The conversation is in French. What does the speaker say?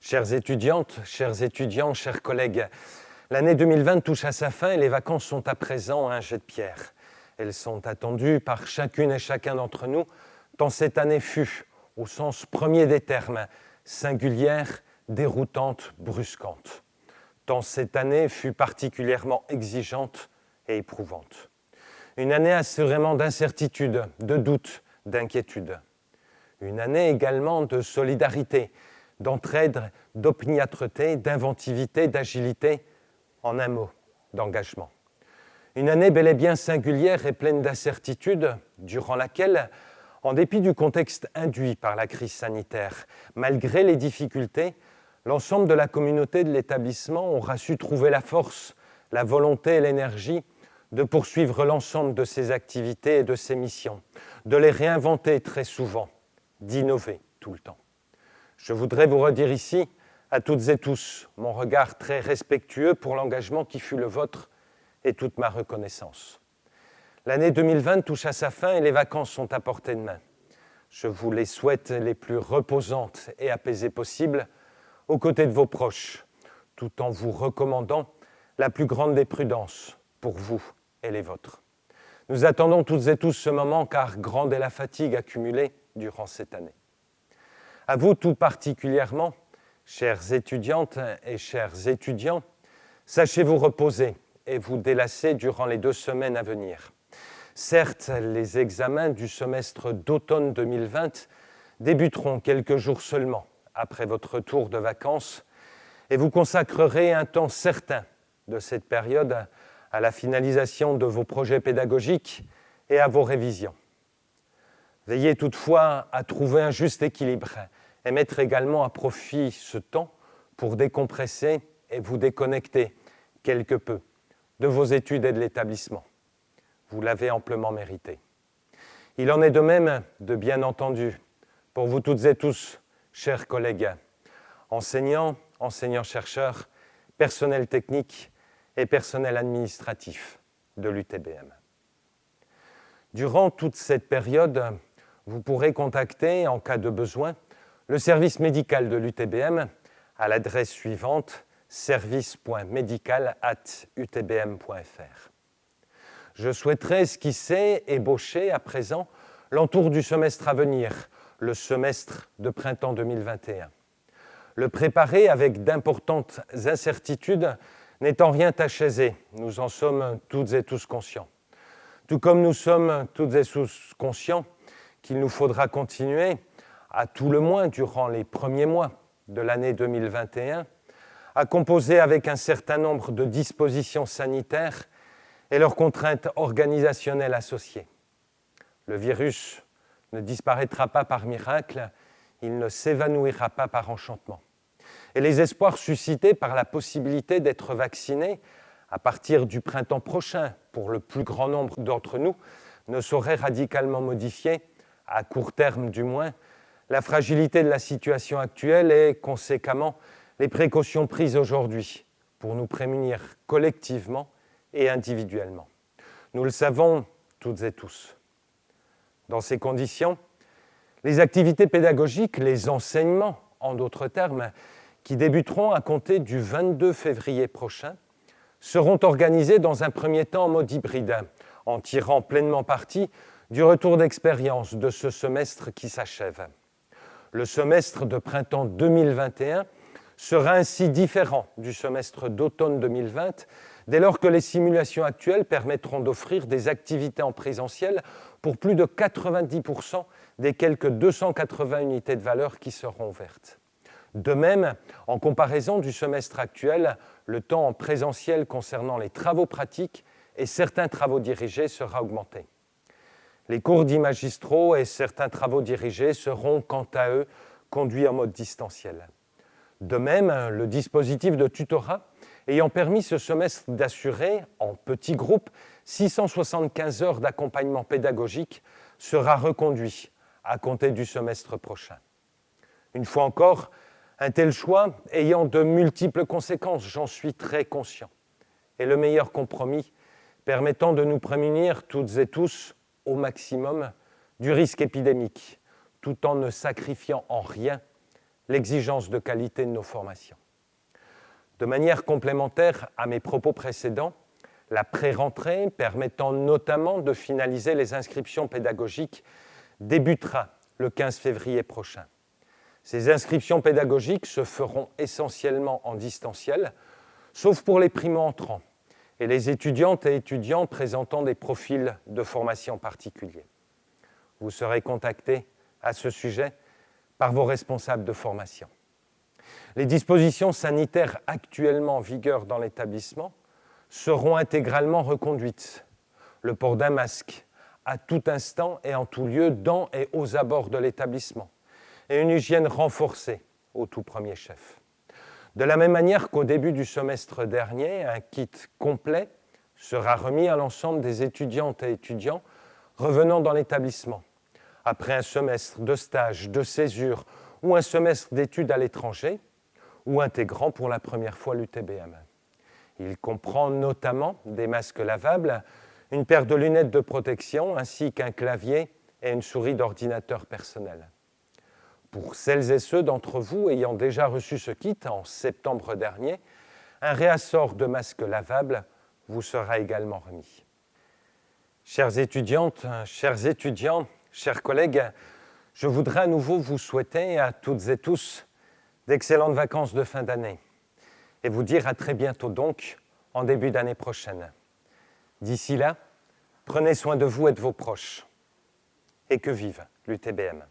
Chères étudiantes, chers étudiants, chers collègues, l'année 2020 touche à sa fin et les vacances sont à présent un jet de pierre. Elles sont attendues par chacune et chacun d'entre nous, tant cette année fut, au sens premier des termes, singulière, déroutante, brusquante. Tant cette année fut particulièrement exigeante et éprouvante. Une année assurément d'incertitude, de doute, d'inquiétude. Une année également de solidarité, d'entraide, d'opiniâtreté, d'inventivité, d'agilité, en un mot, d'engagement. Une année bel et bien singulière et pleine d'incertitudes, durant laquelle, en dépit du contexte induit par la crise sanitaire, malgré les difficultés, l'ensemble de la communauté de l'établissement aura su trouver la force, la volonté et l'énergie de poursuivre l'ensemble de ses activités et de ses missions, de les réinventer très souvent, d'innover tout le temps. Je voudrais vous redire ici, à toutes et tous, mon regard très respectueux pour l'engagement qui fut le vôtre et toute ma reconnaissance. L'année 2020 touche à sa fin et les vacances sont à portée de main. Je vous les souhaite les plus reposantes et apaisées possibles, aux côtés de vos proches, tout en vous recommandant la plus grande des prudences pour vous et les vôtres. Nous attendons toutes et tous ce moment car grande est la fatigue accumulée durant cette année. À vous tout particulièrement, chères étudiantes et chers étudiants, sachez vous reposer et vous délasser durant les deux semaines à venir. Certes, les examens du semestre d'automne 2020 débuteront quelques jours seulement après votre retour de vacances et vous consacrerez un temps certain de cette période à la finalisation de vos projets pédagogiques et à vos révisions. Veillez toutefois à trouver un juste équilibre et mettre également à profit ce temps pour décompresser et vous déconnecter quelque peu de vos études et de l'établissement. Vous l'avez amplement mérité. Il en est de même, de bien entendu, pour vous toutes et tous, chers collègues, enseignants, enseignants-chercheurs, personnel technique et personnel administratif de l'UTBM. Durant toute cette période, vous pourrez contacter, en cas de besoin, le service médical de l'UTBM à l'adresse suivante service.medical.utbm.fr. Je souhaiterais esquisser, ébaucher à présent l'entour du semestre à venir, le semestre de printemps 2021. Le préparer avec d'importantes incertitudes n'est en rien aisé, nous en sommes toutes et tous conscients. Tout comme nous sommes toutes et tous conscients qu'il nous faudra continuer, à tout le moins durant les premiers mois de l'année 2021, à composer avec un certain nombre de dispositions sanitaires et leurs contraintes organisationnelles associées. Le virus ne disparaîtra pas par miracle, il ne s'évanouira pas par enchantement. Et les espoirs suscités par la possibilité d'être vacciné à partir du printemps prochain pour le plus grand nombre d'entre nous ne sauraient radicalement modifier à court terme du moins, la fragilité de la situation actuelle et conséquemment les précautions prises aujourd'hui pour nous prémunir collectivement et individuellement. Nous le savons toutes et tous. Dans ces conditions, les activités pédagogiques, les enseignements, en d'autres termes, qui débuteront à compter du 22 février prochain, seront organisés dans un premier temps en mode hybride, en tirant pleinement parti du retour d'expérience de ce semestre qui s'achève. Le semestre de printemps 2021 sera ainsi différent du semestre d'automne 2020 dès lors que les simulations actuelles permettront d'offrir des activités en présentiel pour plus de 90% des quelques 280 unités de valeur qui seront ouvertes. De même, en comparaison du semestre actuel, le temps en présentiel concernant les travaux pratiques et certains travaux dirigés sera augmenté. Les cours d'imagistraux et certains travaux dirigés seront, quant à eux, conduits en mode distanciel. De même, le dispositif de tutorat ayant permis ce semestre d'assurer, en petits groupes, 675 heures d'accompagnement pédagogique sera reconduit à compter du semestre prochain. Une fois encore, un tel choix ayant de multiples conséquences, j'en suis très conscient, est le meilleur compromis permettant de nous prémunir toutes et tous au maximum du risque épidémique, tout en ne sacrifiant en rien l'exigence de qualité de nos formations. De manière complémentaire à mes propos précédents, la pré-rentrée, permettant notamment de finaliser les inscriptions pédagogiques, débutera le 15 février prochain. Ces inscriptions pédagogiques se feront essentiellement en distanciel, sauf pour les primo-entrants et les étudiantes et étudiants présentant des profils de formation particuliers. Vous serez contactés à ce sujet par vos responsables de formation. Les dispositions sanitaires actuellement en vigueur dans l'établissement seront intégralement reconduites. Le port d'un masque à tout instant et en tout lieu dans et aux abords de l'établissement. Et une hygiène renforcée au tout premier chef. De la même manière qu'au début du semestre dernier, un kit complet sera remis à l'ensemble des étudiantes et étudiants revenant dans l'établissement, après un semestre de stage, de césure ou un semestre d'études à l'étranger, ou intégrant pour la première fois l'UTBM. Il comprend notamment des masques lavables, une paire de lunettes de protection ainsi qu'un clavier et une souris d'ordinateur personnel. Pour celles et ceux d'entre vous ayant déjà reçu ce kit en septembre dernier, un réassort de masques lavables vous sera également remis. Chères étudiantes, chers étudiants, chers collègues, je voudrais à nouveau vous souhaiter à toutes et tous d'excellentes vacances de fin d'année et vous dire à très bientôt donc, en début d'année prochaine. D'ici là, prenez soin de vous et de vos proches. Et que vive l'UTBM.